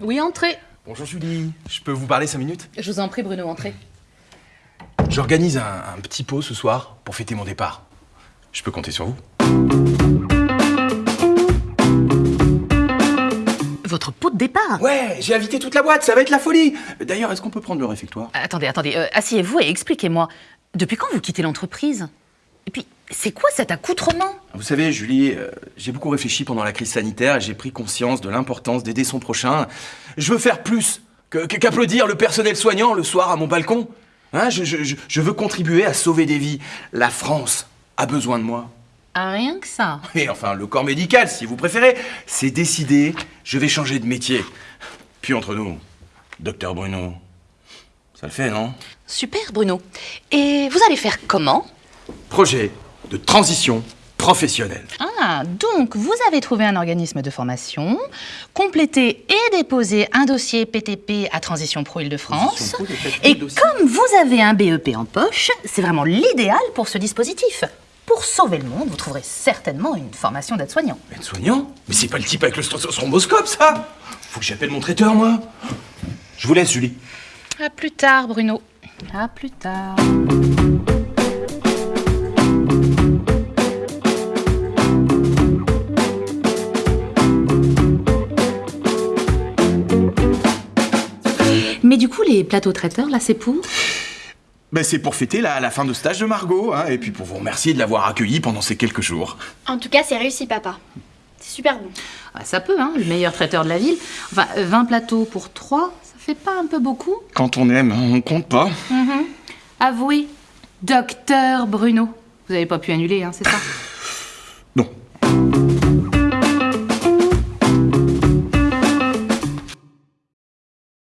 Oui, entrez. Bonjour Julie, je peux vous parler 5 minutes? Je vous en prie, Bruno, entrez. J'organise un, un petit pot ce soir pour fêter mon départ. Je peux compter sur vous Votre pot de départ? Ouais, j'ai invité toute la boîte, ça va être la folie D'ailleurs, est-ce qu'on peut prendre le réfectoire? Attendez, attendez, euh, asseyez-vous et expliquez-moi. Depuis quand vous quittez l'entreprise? Et puis, c'est quoi cet accoutrement? Vous savez, Julie, euh, j'ai beaucoup réfléchi pendant la crise sanitaire et j'ai pris conscience de l'importance d'aider son prochain. Je veux faire plus qu'applaudir le personnel soignant le soir à mon balcon. Hein, je, je- je- je veux contribuer à sauver des vies. La France a besoin de moi. Ah, rien que ça. Et enfin, le corps médical, si vous préférez, c'est décidé, je vais changer de métier. Puis entre nous, docteur Bruno, ça le fait, non? Super, Bruno. Et vous allez faire comment? Projet de transition professionnelle. Ah, donc vous avez trouvé un organisme de formation, complété et déposé un dossier PTP à Transition Pro Île-de-France. Pro, Et comme vous avez un BEP en poche, c'est vraiment l'idéal pour ce dispositif. Pour sauver le monde, vous trouverez certainement une formation d'aide-soignant. Aide-soignant Mais c'est pas le type avec le thromboscope, ça Faut que j'appelle mon traiteur, moi. Je vous laisse, Julie. À plus tard, Bruno. À plus tard. Mais du coup, les plateaux traiteurs, là, c'est pour Ben, c'est pour fêter la, la fin de stage de Margot, hein, et puis pour vous remercier de l'avoir accueilli pendant ces quelques jours. En tout cas, c'est réussi, papa. C'est super bon. Ah, Ça peut, hein, le meilleur traiteur de la ville. Enfin, euh, 20 plateaux pour 3, ça fait pas un peu beaucoup Quand on aime, on compte pas. Avouez, docteur Bruno. Vous avez pas pu annuler, hein, c'est ça Non.